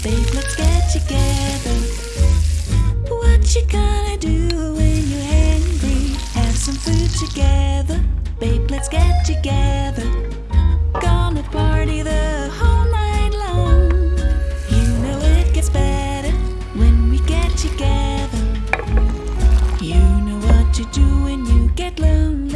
Babe, let's get together. What you gonna do when you're hungry? Have some food together. Babe, let's get together. Gonna party the whole night long. You know it gets better when we get together. You know what to do when you get lonely.